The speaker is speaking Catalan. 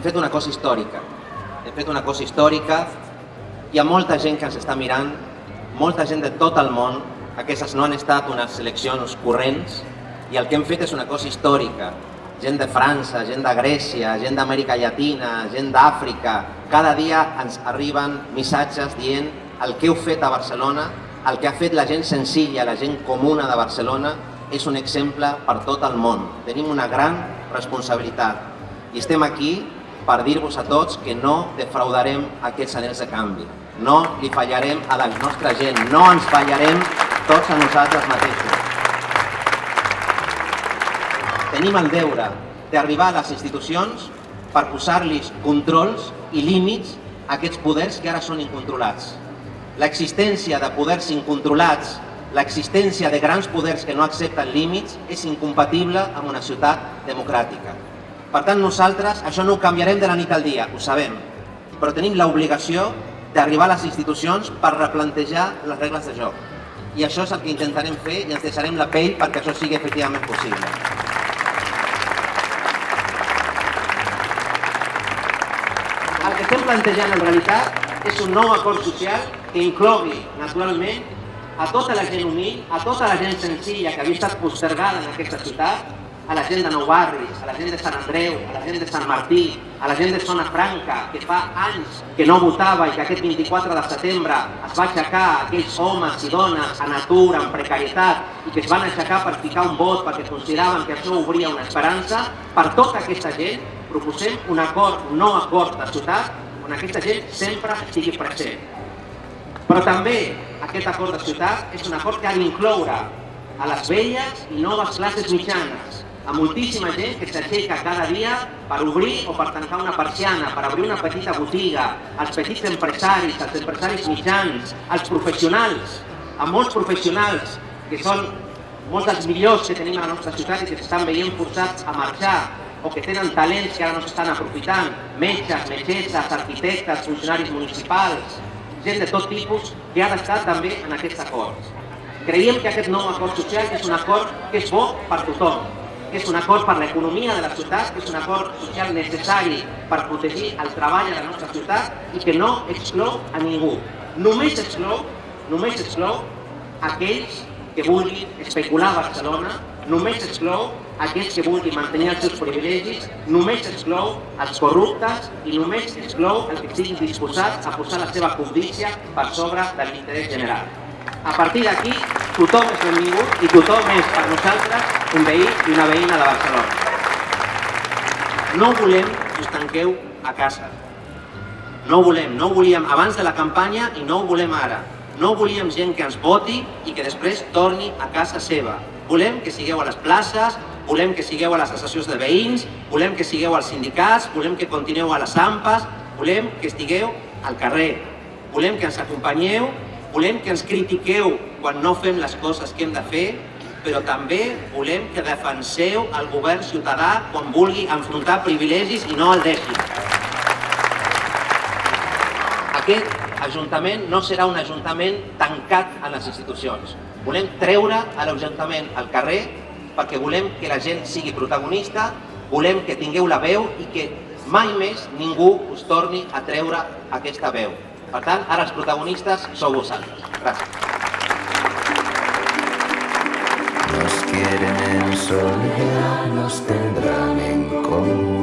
hem fet una cosa històrica. Hem fet una cosa històrica. Hi ha molta gent que ens està mirant, molta gent de tot el món. Aquestes no han estat unes eleccions corrents i el que hem fet és una cosa històrica. Gent de França, gent de Grècia, gent d'Amèrica Llatina, gent d'Àfrica. Cada dia ens arriben missatges dient el que heu fet a Barcelona, el que ha fet la gent senzilla, la gent comuna de Barcelona, és un exemple per tot el món. Tenim una gran responsabilitat i estem aquí per dir-vos a tots que no defraudarem aquests anells de canvi. No li fallarem a la nostra gent, no ens fallarem tots a nosaltres mateixos. Tenim el deure d'arribar a les institucions per posar-los controls i límits a aquests poders que ara són incontrolats. L'existència de poders incontrolats, l'existència de grans poders que no accepten límits és incompatible amb una ciutat democràtica. Per tant, nosaltres això no ho canviarem de la nit al dia, ho sabem, però tenim l'obligació d'arribar a les institucions per replantejar les regles de joc. I això és el que intentarem fer i ens deixarem la pell perquè això sigui efectivament possible. El que estem plantejant en realitat és un nou acord social que inclogui, naturalment, a tota la gent humil, a tota la gent senzilla que havia estat postergada en aquesta ciutat, a la gent de Nou Barris, a la gent de Sant Andreu, a la gent de Sant Martí, a la gent de Zona Franca, que fa anys que no votava i que aquest 24 de setembre es va aixecar aquells homes i dones en atur, en precarietat, i que es van aixecar per ficar un vot perquè consideraven que això obria una esperança, per tota aquesta gent proposem un acord, un nou acord de ciutat, on aquesta gent sempre estigui present. Però també aquest acord de ciutat és un acord que ha d'incloure a les velles i noves classes mitjanes, a moltíssima gent que s'aixeca cada dia per obrir o per tancar una persiana, per obrir una petita botiga, els petits empresaris, els empresaris mitjans, els professionals, a molts professionals que són molts dels millors que tenim a la nostra ciutat i que s'estan veient forçats a marxar o que tenen talents que ara no s'estan aprofitant, metges, metgesses, arquitectes, funcionaris municipals, gent de tot tipus que ha d'estar també en aquest acord. Creiem que aquest nou acord social és un acord que és bo per tothom, és un acord per l'economia de la ciutat, és un acord social necessari per protegir el treball a la nostra ciutat i que no exclou a ningú. Només exclou, només exclou aquells que vulguin especular a Barcelona, només exclou aquells que vulguin mantenir els seus privilegis, només exclou els corruptes i només exclou els que estiguin disposats a posar la seva cobdícia per sobre de l'interès general. A partir d'aquí, tothom és benvingut i tothom és per nosaltres un veí i una veïna de Barcelona. No volem que us tanqueu a casa. No ho volem, no ho volíem abans de la campanya i no ho volem ara. No volíem gent que ens voti i que després torni a casa seva. Volem que sigueu a les places, volem que sigueu a les associacions de veïns, volem que sigueu als sindicats, volem que continueu a les AMPAs, volem que estigueu al carrer. Volem que ens acompanyeu Volem que ens critiqueu quan no fem les coses que hem de fer, però també volem que defenseu el govern ciutadà quan vulgui enfrontar privilegis i no el deixi. Aquest Ajuntament no serà un Ajuntament tancat en les institucions. Volem treure a l'Ajuntament al carrer perquè volem que la gent sigui protagonista, volem que tingueu la veu i que mai més ningú us torni a treure aquesta veu. Per tant, ara els protagonistes sou vosaltres. Gràcies. Nos quieren en soledad, nos tendrán en común.